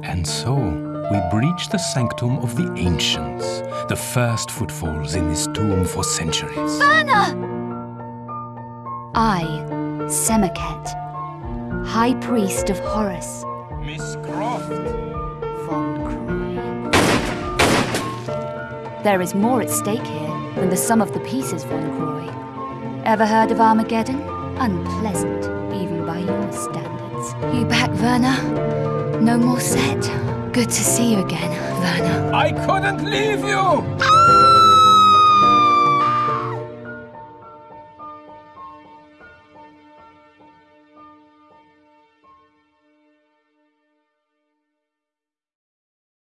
And so, we breach the sanctum of the ancients, the first footfalls in this tomb for centuries. Werner! I, Semerkhet, High Priest of Horus, Miss Croft! Von Croy. There is more at stake here than the sum of the pieces, Von Croy. Ever heard of Armageddon? Unpleasant, even by your standards. You back, Werner? No more set. Good to see you again, Werner. I couldn't leave you!